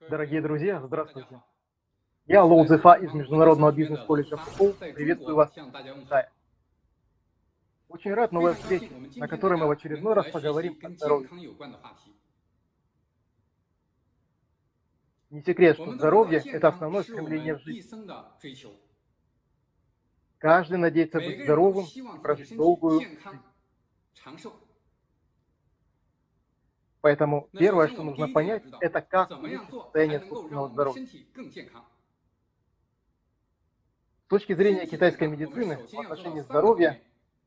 Дорогие друзья, здравствуйте. Я Лоу Зефа из Международного бизнес-колледжа ФУ. Приветствую вас в Китае. Очень рад новой встрече, на которой мы в очередной раз поговорим о здоровье. Не секрет, что здоровье – это основное стремление в жизни. Каждый надеется быть здоровым и прожить долгую жизнь. Поэтому первое, что нужно понять, это как состояние собственного здоровья. С точки зрения китайской медицины в отношении здоровья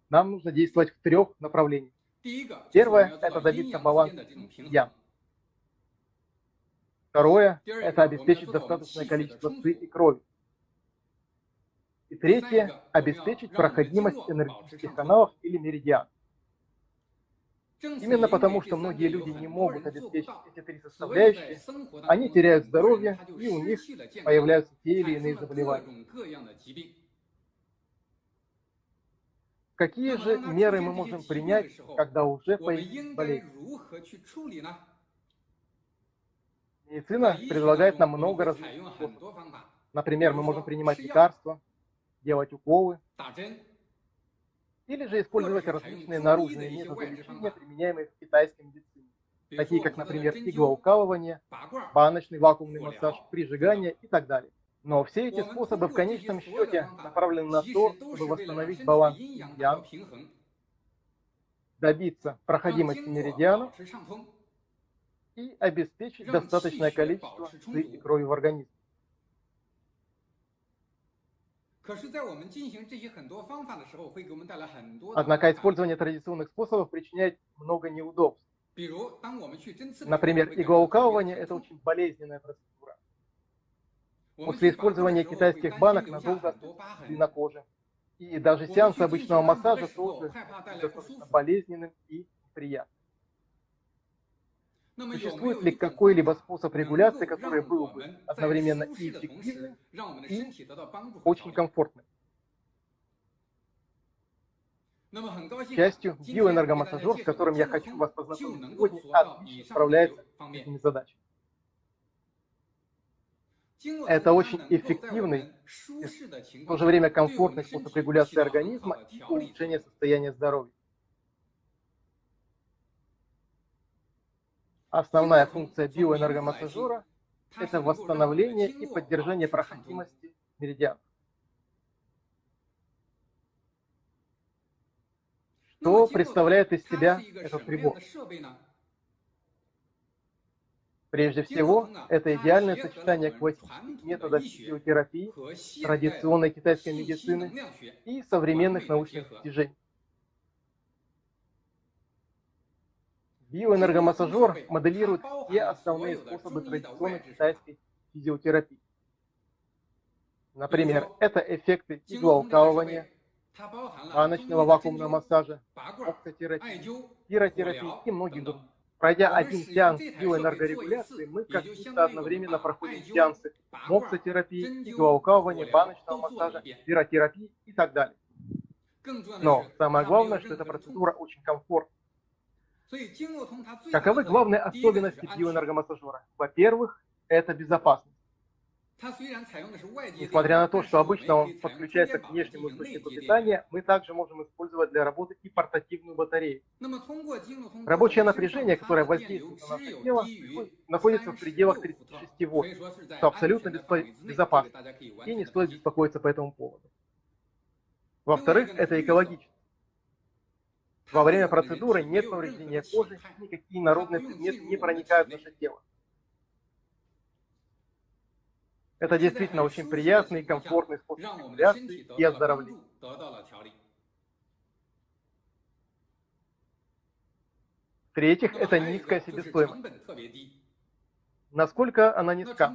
нам нужно действовать в трех направлениях. Первое – это добиться баланса ян. Второе – это обеспечить достаточное количество ци и крови. И третье – обеспечить проходимость энергетических каналов или меридианов. Именно потому, что многие люди не могут обеспечить эти три составляющие, они теряют здоровье, и у них появляются те или иные заболевания. Какие же меры мы можем принять, когда уже появилась болезнь? Медицина предлагает нам много различных способов. Например, мы можем принимать лекарства, делать уколы, или же использовать различные наружные методы лечения, применяемые в китайской медицине, такие как, например, иглоукалывание, баночный вакуумный массаж, прижигание и так далее. Но все эти способы в конечном счете направлены на то, чтобы восстановить баланс меридиан, добиться проходимости меридиана и обеспечить достаточное количество и крови в организме. Однако использование традиционных способов причиняет много неудобств. Например, иглоукалывание – это очень болезненная процедура. После использования китайских банок надолго на коже. И даже сеанс обычного массажа тоже болезненным и неприятным. Существует ли какой-либо способ регуляции, который был бы одновременно и эффективным, и очень комфортным? К счастью, биоэнергомассажер, с которым я хочу вас познакомить. Сегодня, отлично справляется с этими задачами. Это очень эффективный и в то же время комфортный способ регуляции организма и улучшения состояния здоровья. Основная функция биоэнергомассажера – это восстановление и поддержание проходимости меридианов. Что представляет из себя этот прибор? Прежде всего, это идеальное сочетание классических методов физиотерапии, традиционной китайской медицины и современных научных достижений. Биоэнергомассажер моделирует все основные способы традиционной китайской физиотерапии. Например, это эффекты иглоукалывания, баночного вакуумного массажа, оксотерапии, пиротерапии и многих других. Пройдя один сеанс биоэнергорегуляции, мы как будто одновременно проходим сеансы моксотерапии, иглоукалывания, баночного массажа, пиротерапии и так далее. Но самое главное, что эта процедура очень комфортна. Каковы главные особенности биоэнергомассажера? Во-первых, это безопасность. Несмотря на то, что обычно он подключается к внешнему источнику питания, мы также можем использовать для работы и портативную батарею. Рабочее напряжение, которое воздействует на наше тело, находится в пределах 36 вольт, что абсолютно безопасно, и не стоит беспокоиться по этому поводу. Во-вторых, это экологично. Во время процедуры нет повреждения кожи, никакие народные предметы не проникают в наше тело. Это действительно очень приятный и комфортный способ стимуляции и оздоровления. В-третьих, это низкая себестоимость. Насколько она низка?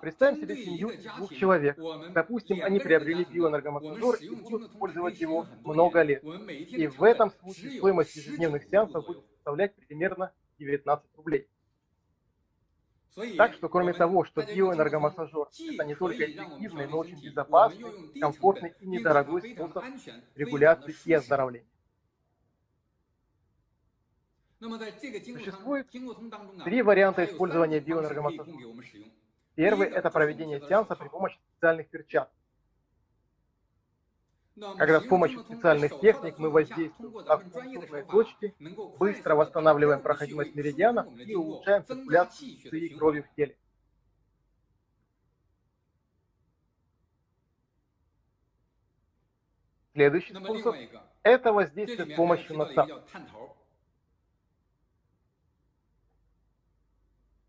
Представим себе семью двух человек. Допустим, они приобрели биоэнергомассажер и будут использовать его много лет. И в этом случае стоимость ежедневных сеансов будет составлять примерно 19 рублей. Так что, кроме того, что биоэнергомассажер – это не только эффективный, но очень безопасный, комфортный и недорогой способ регуляции и оздоровления. Существует три варианта использования биоэнергомассажа. Первый – это проведение сеанса при помощи специальных перчаток. Когда с помощью специальных техник мы воздействуем на акупунктурные точки, быстро восстанавливаем проходимость меридианов и улучшаем циркуляцию крови в теле. Следующий способ – это воздействие с помощью насадки.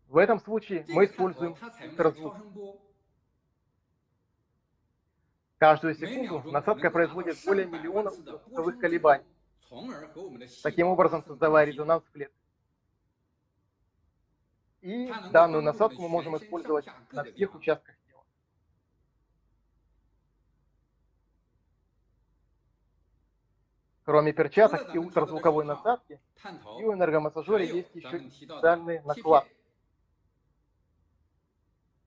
В этом случае мы используем ультразвук. Каждую секунду насадка производит более миллиона звуковых колебаний, таким образом создавая резонанс в клетке. И данную насадку мы можем использовать на всех участках тела. Кроме перчаток и ультразвуковой насадки, в биоэнергомассажере есть еще специальные накладки.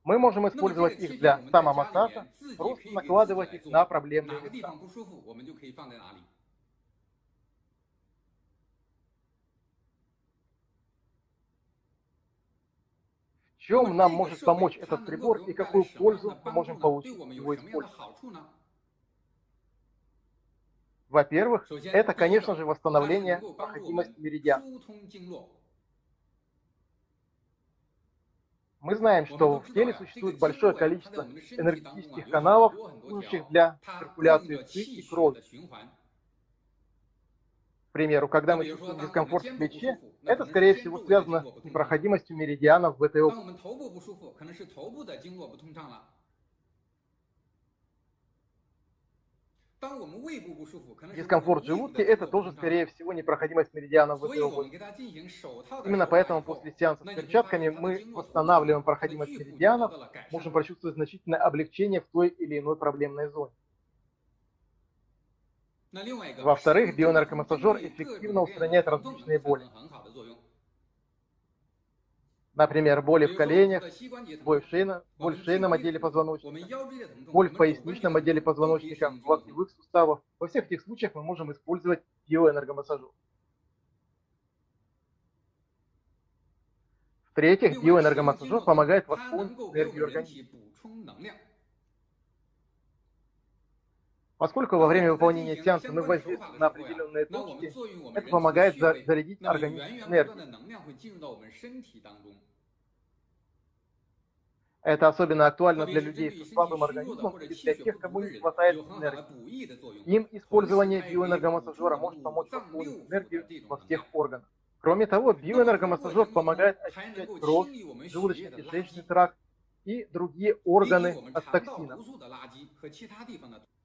Мы можем использовать их для самомассажа, просто накладывать их на проблемные места. В чем нам может помочь этот прибор и какую пользу мы можем получить его использовать? Во-первых, это, конечно же, восстановление проходимости меридиана. Мы знаем, что в теле существует большое количество энергетических каналов, служащих для циркуляции ЦИ и крови. К примеру, когда мы чувствуем дискомфорт в плече, это, скорее всего, связано с непроходимостью меридианов в этой области. Дискомфорт желудка – это тоже, скорее всего, непроходимость меридиана в этой области. Именно поэтому после сеанса с перчатками мы восстанавливаем проходимость меридианов, можем почувствовать значительное облегчение в той или иной проблемной зоне. Во-вторых, бионаркомассажер эффективно устраняет различные боли. Например, боли в коленях, боль в, шейно, боль в шейном отделе позвоночника, боль в поясничном отделе позвоночника, в локтевых суставах. Во всех этих случаях мы можем использовать биоэнергомассажер. В-третьих, биоэнергомассажер помогает восполнить энергию организма. Поскольку во время выполнения сеанса мы воздействуем на определенные точки, это помогает зарядить организм энергией. Это особенно актуально для людей с слабым организмом и для тех, кому не хватает энергии. Им использование биоэнергомассажера может помочь восполнить энергию во всех органах. Кроме того, биоэнергомассажер помогает очищать кровь, желудочно-кишечный тракт и другие органы от токсинов.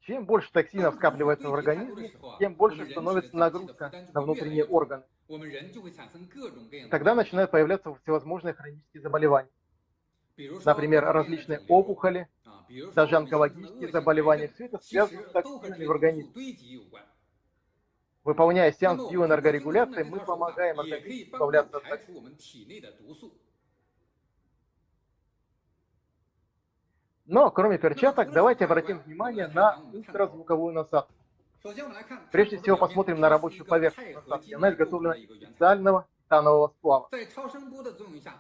Чем больше токсинов скапливается в организме, тем больше становится нагрузка на внутренние органы. Тогда начинают появляться всевозможные хронические заболевания. Например, различные опухоли, даже онкологические заболевания. Все это связано с токсинами в организме. Выполняя сеанс биоэнергорегуляции, мы помогаем организму избавляться от токсинов. Но, кроме перчаток, давайте обратим внимание на ультразвуковую насадку. Прежде всего посмотрим на рабочую поверхность насадки. Она изготовлена из специального титанового сплава.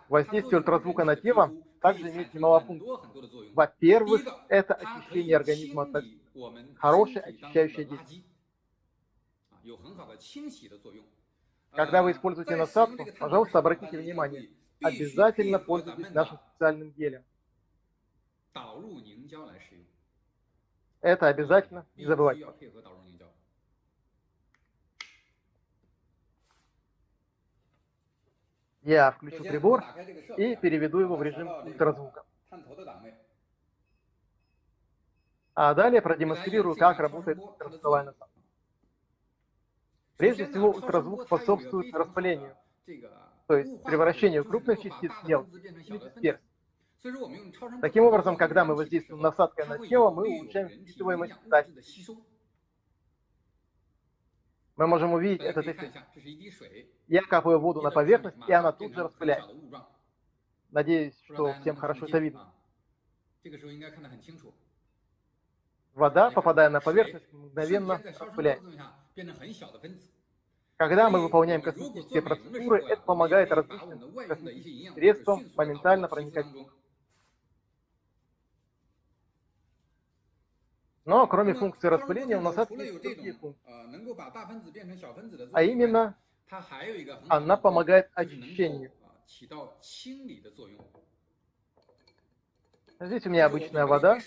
Воздействие ультразвука на тело также имеет немало функций. Во-первых, это очищение организма от. Хорошее очищающее действие. Когда вы используете насадку, пожалуйста, обратите внимание, обязательно пользуйтесь нашим специальным гелем. Это обязательно, не забывайте. Я включу прибор и переведу его в режим ультразвука. А далее продемонстрирую, как работает ультразвуковая насадка. Прежде всего, ультразвук способствует распылению, то есть превращению крупных частиц в частиц Таким образом, когда мы воздействуем насадкой на тело, мы улучшаем впитываемость статики. Мы можем увидеть этот эффект. Я капаю воду на поверхность, и она тут же распыляется. Надеюсь, что всем хорошо это видно. Вода, попадая на поверхность, мгновенно распыляется. Когда мы выполняем косметические процедуры, это помогает различным косметическим средствам моментально проникать в Но кроме функции распыления у насадки есть другие функции. А именно, она помогает очищению. Здесь у меня обычная вода,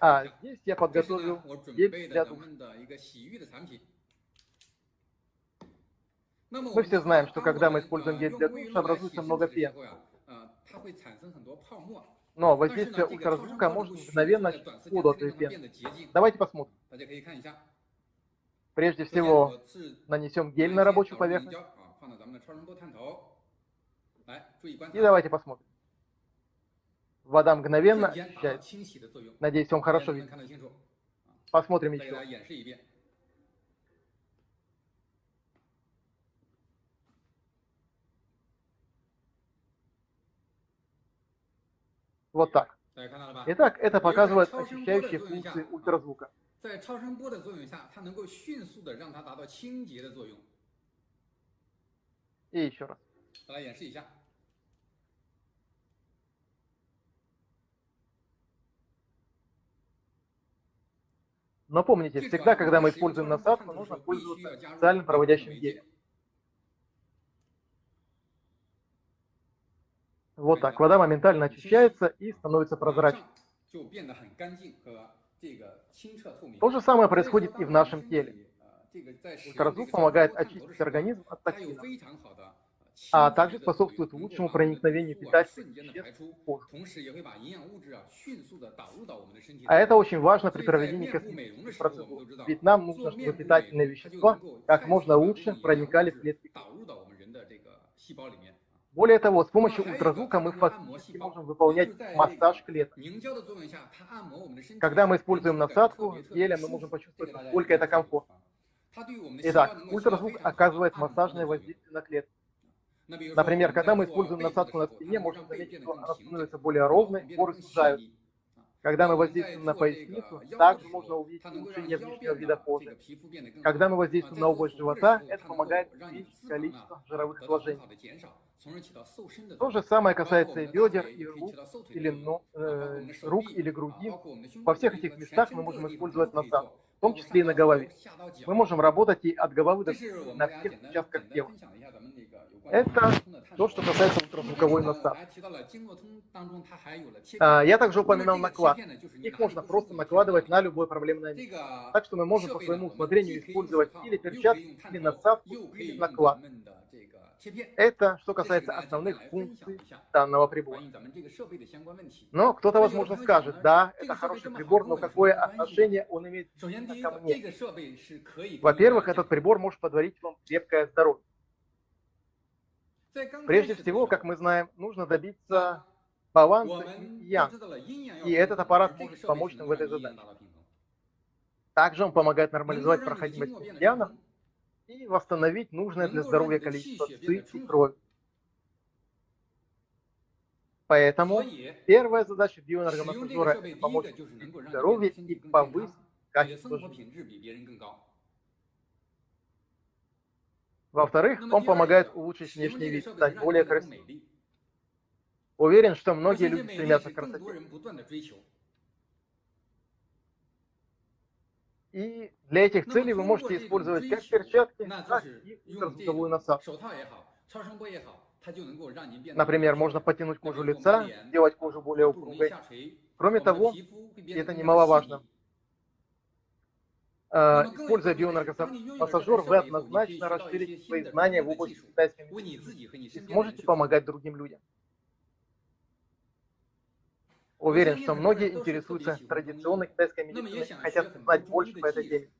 а здесь я подготовил гель для душа. Мы все знаем, что когда мы используем гель для душа, образуется много пен. Но воздействие ультразвука может мгновенно очистить воду от этой пены. Давайте посмотрим. Прежде всего, нанесем гель на рабочую поверхность. И давайте посмотрим. Вода мгновенно очищается. Надеюсь, вам хорошо видно. Посмотрим еще. Вот так. Итак, это показывает очищающие функции ультразвука. И еще раз. Но помните, всегда, когда мы используем насадку, нужно пользоваться специальным проводящим гелем. Вот так. Вода моментально очищается и становится прозрачной. То же самое происходит и в нашем теле. Ультразвук помогает очистить организм от токсинов а также способствует лучшему проникновению питательных веществ. А это очень важно при проведении косметических процедур, ведь нам нужно, чтобы питательные вещества как можно лучше проникали в клетки. Более того, с помощью ультразвука мы фактически можем выполнять массаж клеток. Когда мы используем насадку, геля мы можем почувствовать, насколько это комфортно. Итак, ультразвук оказывает массажное воздействие на клетки. Например, когда мы используем насадку на спине, можем заметить, что она становится более ровной, поры сужаются. Когда мы воздействуем на поясницу, также можно увидеть улучшение внешнего вида кожи. Когда мы воздействуем на область живота, это помогает увеличить количество жировых сложений. То же самое касается и бедер, и рук, или, ну, э, рук или груди. Во всех этих местах мы можем использовать насадку, в том числе и на голове. Мы можем работать и от головы до на всех участках тела. Это то, что касается ультразвуковой насадки. Я также упоминал наклад. Их можно просто накладывать на любое проблемное место. Так что мы можем по своему усмотрению использовать или перчатки, или насадку, или наклад. Это что касается основных функций данного прибора. Но кто-то, возможно, скажет, да, это хороший прибор, но какое отношение он имеет ко мне? Во-первых, этот прибор может подарить вам крепкое здоровье. Прежде всего, как мы знаем, нужно добиться баланса ян, и этот аппарат может помочь нам в этой задаче. Также он помогает нормализовать проходимость меридианов и восстановить нужное для здоровья количество ЦИ и крови. Поэтому первая задача биоэнергомассажера – помочь здоровью и повысить качество жизни. Во-вторых, он помогает улучшить внешний вид, стать более красивым. Уверен, что многие люди стремятся к красоте. И для этих целей вы можете использовать как перчатки, так и ультразвуковую насадку. Например, можно потянуть кожу лица, сделать кожу более упругой. Кроме того, и это немаловажно, Э, используя бионаркопассажир, вы однозначно расширите свои знания в области китайской медицины и сможете помогать другим людям. Уверен, что многие интересуются традиционной китайской медициной и хотят знать больше по этой теме.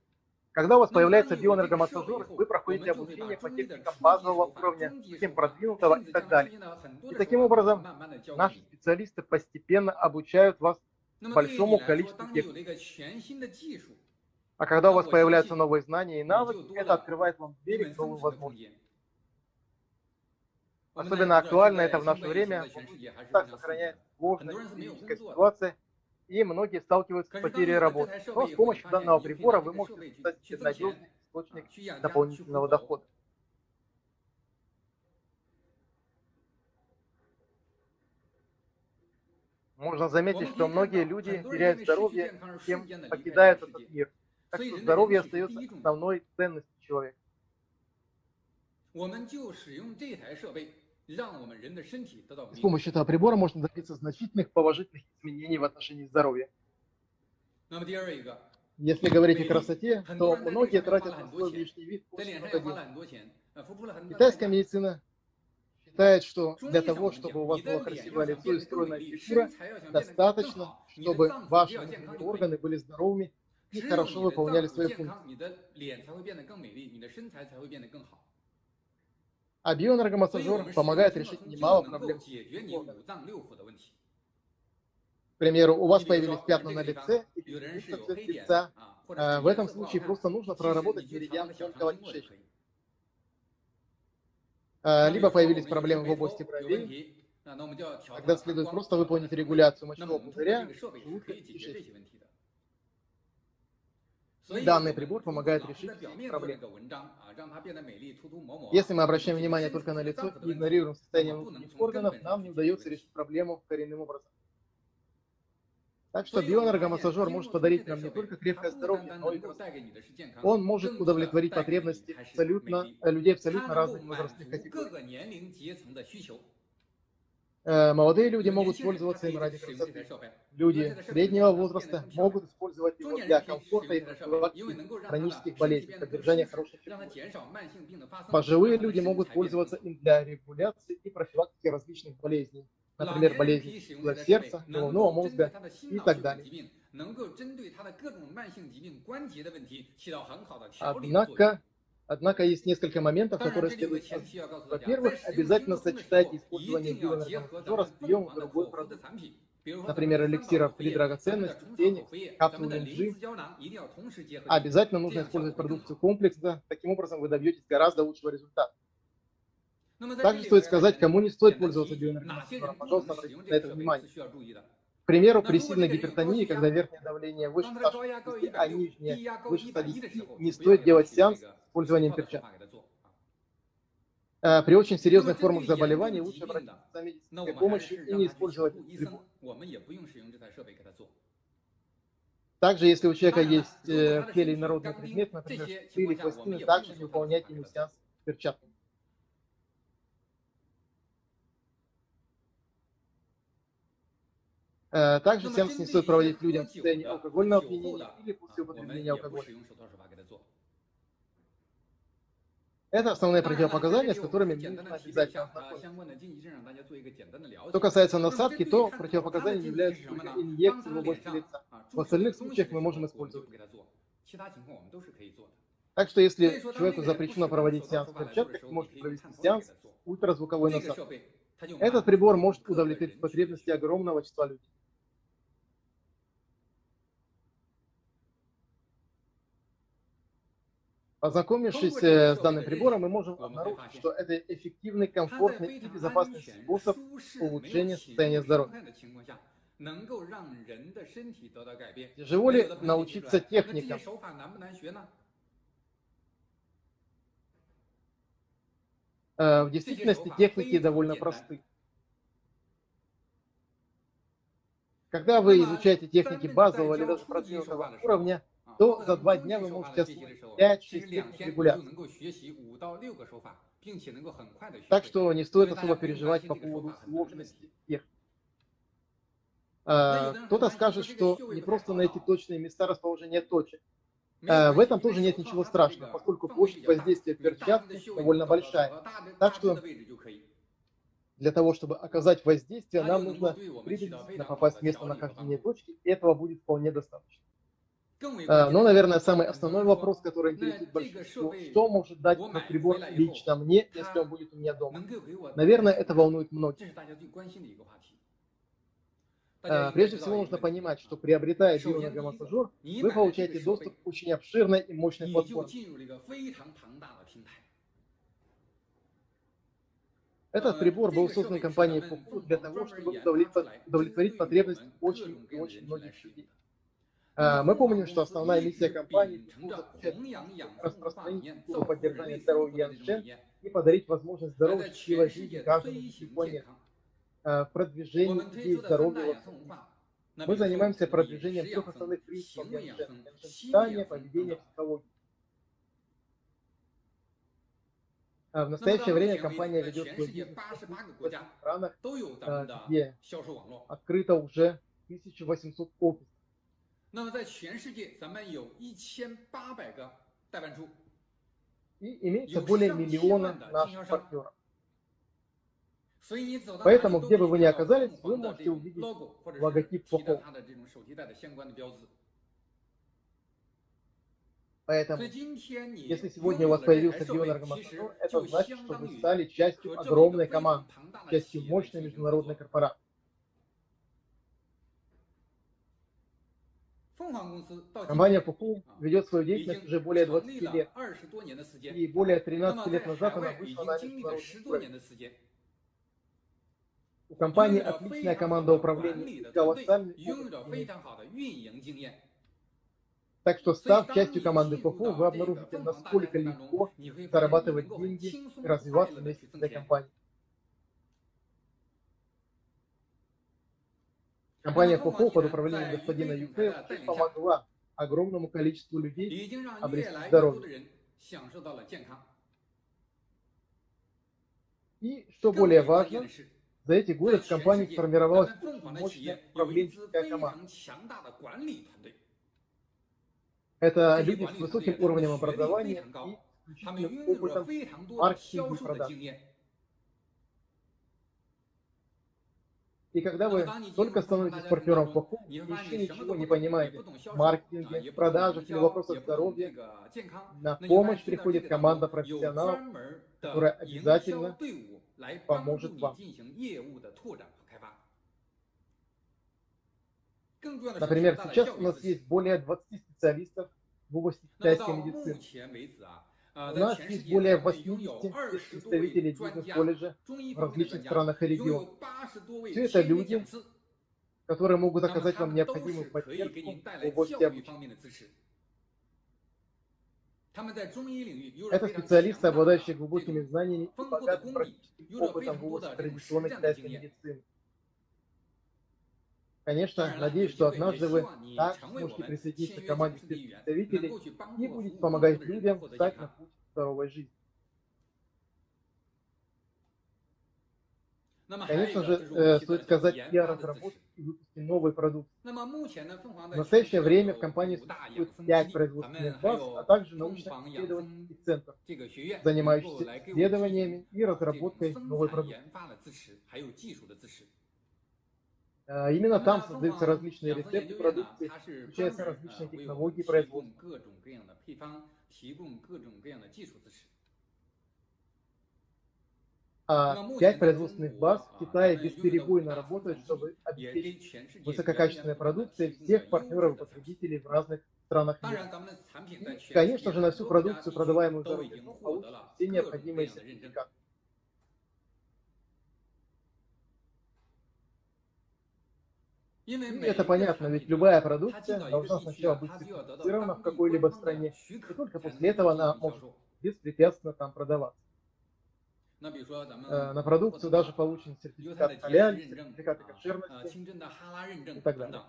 Когда у вас появляется биоэнергомассажер, вы проходите обучение по техникам базового уровня, затем продвинутого и так далее. И таким образом наши специалисты постепенно обучают вас большому количеству техник. А когда у вас появляются новые знания и навыки, это открывает вам двери к новым возможностям. Особенно актуально это в наше время, так сохраняется сложная ситуация, и многие сталкиваются с потерей работы. Но с помощью данного прибора вы можете стать надежный источник дополнительного дохода. Можно заметить, что многие люди теряют здоровье, тем покидают этот мир. Так что здоровье остается основной ценностью человека. С помощью этого прибора можно добиться значительных положительных изменений в отношении здоровья. Если говорить о красоте, то многие тратят на свой внешний вид очень много денег. Китайская медицина считает, что для того, чтобы у вас было красивое лицо и стройная фигура, достаточно, чтобы ваши органы были здоровыми и хорошо выполняли свои функции. А биоэнергомассажер помогает решить немало проблем. К примеру, у вас появились пятна на лице и цвет лица. В этом случае просто нужно проработать меридиан тонкого кишечника. Либо появились проблемы в области бровей, тогда следует просто выполнить регуляцию мочевого пузыря, и кишечника. Данный прибор помогает решить проблемы. Если мы обращаем внимание только на лицо и игнорируем состояние внутренних органов, нам не удается решить проблему коренным образом. Так что биоэнергомассажер может подарить нам не только крепкое здоровье, но и он может удовлетворить потребности абсолютно, людей абсолютно разных возрастных категорий. Э, молодые люди могут пользоваться им ради красоты. Люди среднего возраста могут использовать его для комфорта и профилактики хронических болезней, поддержания фигуры. Пожилые люди могут пользоваться им для регуляции и профилактики различных болезней, например, болезней сердца, головного мозга и так далее. Однако, Однако есть несколько моментов, которые следует Во-первых, обязательно сочетайте использование биоэнергомассажера с приемом другой продукции. Например, эликсиров при драгоценности, тени, капсул НГ. обязательно нужно использовать продукцию комплексно. Таким образом, вы добьетесь гораздо лучшего результата. Также стоит сказать, кому не стоит пользоваться биоэнергомассажером. Пожалуйста, обратите на это внимание. К примеру, при сильной гипертонии, когда верхнее давление выше 160, а нижнее выше 110, не стоит делать сеанс с использованием перчаток. Э, при очень серьезных формах заболеваний лучше обратиться за медицинской помощью и не использовать прибор. Также, если у человека есть э, в теле инородный предмет, например, или пластины, также не выполняйте ему сеанс перчатками. Э, также сеанс не стоит проводить людям в состоянии алкогольного опьянения или после употребления алкоголя. Это основные противопоказания, с которыми нужно обязательно ознакомиться. Что касается насадки, то противопоказания являются только инъекции в области лица. В остальных случаях мы можем использовать. Так что если человеку запрещено проводить сеанс в перчатках, вы можете провести сеанс ультразвуковой насадкой. Этот прибор может удовлетворить потребности огромного числа людей. Ознакомившись с данным прибором, мы можем обнаружить, что это эффективный, комфортный и безопасный способ улучшения состояния здоровья. Тяжело ли научиться техникам? Э, в действительности техники довольно просты. Когда вы изучаете техники базового или даже продвинутого уровня, то за два дня вы можете освоить 5-6 техник регуляции. Так что не стоит особо переживать по поводу сложности тех. А, кто-то скажет, что не просто найти точные места расположения точек. А, в этом тоже нет ничего страшного, поскольку площадь воздействия перчатки довольно большая. Так что для того, чтобы оказать воздействие, нам нужно приблизительно попасть в место нахождения точки, и этого будет вполне достаточно. Но, ну, наверное, самый основной вопрос, который интересует большинство, что может дать этот прибор лично мне, если он будет у меня дома? Наверное, это волнует многих. А, прежде всего нужно понимать, что приобретая биоэнергомассажер, вы получаете доступ к очень обширной и мощной платформе. Этот прибор был создан компанией Fuku для того, чтобы удовлетворить потребность очень очень многих людей. А, мы помним, что основная миссия компании – распространить культуру поддержания здоровья Яншен и подарить возможность здоровой счастливой жизни каждому планеты в продвижении идеи здоровья Мы занимаемся продвижением трех основных принципов Яншен. Питание, поведение, психология. А в настоящее время компания ведет свой бизнес в странах, где открыто уже 1800 офисов. 那么在全世界，咱们有一千八百个代办处。И имеется более миллиона наших партнеров. Поэтому, где бы вы ни оказались, вы можете увидеть логотип Фохо. Поэтому, если сегодня у вас появился биоэнергомассажер, это значит, что вы стали частью огромной команды, частью мощной международной корпорации. Компания Фуху ведет свою деятельность уже более 20 лет. И более 13 лет назад она вышла на международный. У компании отличная команда управления и колоссальный опыт. Так что, став частью команды ФОФУ, вы обнаружите, насколько легко зарабатывать деньги и развиваться вместе с этой компанией. Компания ФОФУ под управлением господина Юфе помогла огромному количеству людей обрести здоровье. И, что более важно, за эти годы в компании сформировалась мощная управленческая команда. Это люди с высоким уровнем образования и опытом маркетинга и продаж. И когда вы только становитесь партнером по и еще ничего не понимаете в маркетинге, продажах или вопросах здоровья, на помощь приходит команда профессионалов, которая обязательно поможет вам. Например, сейчас у нас есть более 20 специалистов в области китайской медицины. У нас есть более 80 представителей бизнес-колледжа в различных странах и регионах. Все это люди, которые могут оказать вам необходимую поддержку в области обучения. Это специалисты, обладающие глубокими знаниями и богатым практическим опытом в области традиционной китайской медицины. Конечно, надеюсь, что однажды вы так сможете присоединиться к команде представителей и будете помогать людям встать на путь здоровой жизни. Конечно же, э, стоит сказать и о разработке и выпуске новой продукции. В настоящее время в компании существует 5 производственных баз, а также научно-исследовательский центр, занимающийся исследованиями и разработкой новой продукции. А, именно там создаются различные рецепты продукции, включаются различные технологии производства. А пять производственных баз в Китае бесперебойно работают, чтобы обеспечить высококачественной продукцией всех партнеров и потребителей в разных странах мира. Конечно же, на всю продукцию, продаваемую за рубежом, получат все необходимые сертификаты. Это понятно, ведь любая продукция должна сначала быть сертифицирована в какой-либо стране, и только после этого она может беспрепятственно там продаваться. Э, на продукцию даже получен сертификат халяль, сертификат кошерности и так далее.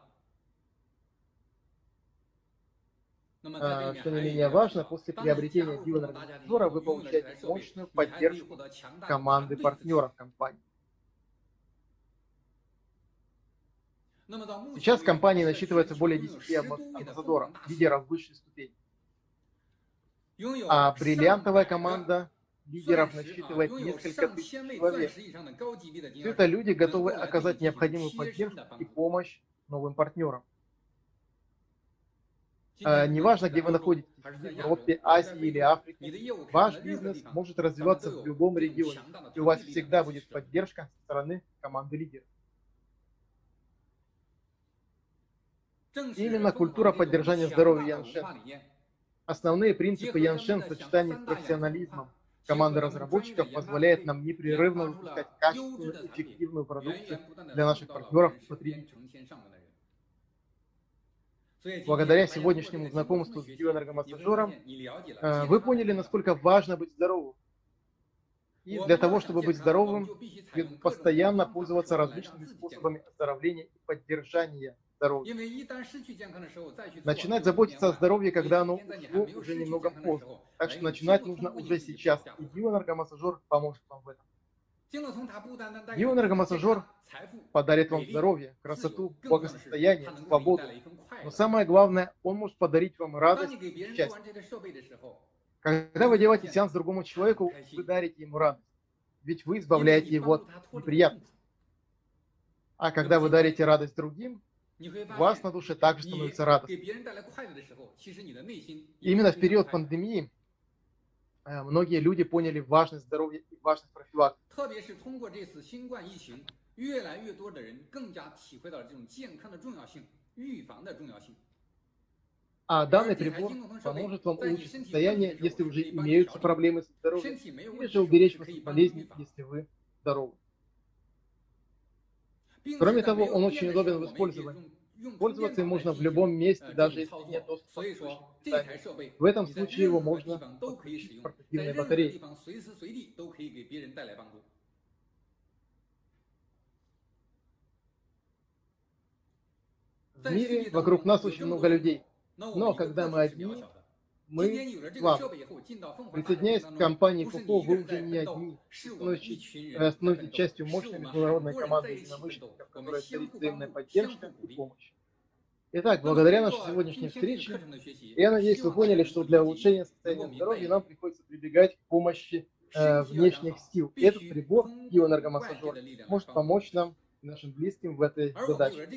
Что не менее важно, после приобретения биоэнергомотора вы получаете мощную поддержку команды партнеров компании. Сейчас компании насчитывается более 10 амбассадоров, лидеров высшей ступени. А бриллиантовая команда лидеров насчитывает несколько тысяч человек. Все это люди готовы оказать необходимую поддержку и помощь новым партнерам. А, неважно, где вы находитесь, в Европе, Азии или Африке, ваш бизнес может развиваться в любом регионе, и у вас всегда будет поддержка со стороны команды лидеров. Именно культура поддержания здоровья Яншен. Основные принципы Яншен в сочетании с профессионализмом команды разработчиков позволяет нам непрерывно выпускать качественную, эффективную продукцию для наших партнеров и потребителей. Благодаря сегодняшнему знакомству с биоэнергомассажером э, вы поняли, насколько важно быть здоровым. И для того, чтобы быть здоровым, постоянно пользоваться различными способами оздоровления и поддержания здоровья. Начинать заботиться о здоровье, когда оно ушло, уже немного поздно. Так что начинать нужно уже сейчас. И биоэнергомассажер поможет вам в этом. Биоэнергомассажер подарит вам здоровье, красоту, благосостояние, свободу. Но самое главное, он может подарить вам радость и счастье. Когда вы делаете сеанс другому человеку, вы дарите ему радость. Ведь вы избавляете его от неприятностей. А когда вы дарите радость другим, вас на душе также становится радостно. Именно в период пандемии э, многие люди поняли важность здоровья и важность профилактики. А данный прибор поможет вам улучшить состояние, если уже имеются проблемы со здоровьем, или же уберечь вас от болезней, если вы здоровы. Кроме того, он очень удобен в использовании. Пользоваться им можно в любом месте, даже если нет доступа к. В этом случае его можно подключить к. В мире вокруг нас очень много людей. Но когда мы одни, мы слабы. Присоединяясь к компании ФУФО, вы уже не одни. Становитесь, становитесь частью мощной международной команды единомышленников, которая царит взаимная поддержка и помощь. Итак, благодаря нашей сегодняшней встрече, я надеюсь, вы поняли, что для улучшения состояния здоровья нам приходится прибегать к помощи э, внешних сил. Этот прибор, биоэнергомассажер, может помочь нам нашим близким в этой задаче.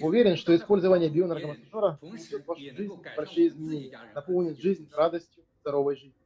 Уверен, что использование бионаркомассажера внесет в вашей жизни большие изменения, наполнит жизнь радостью здоровой жизни.